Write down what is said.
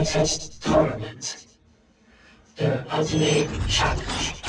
Contest Tournament. The Ultimate Challenge.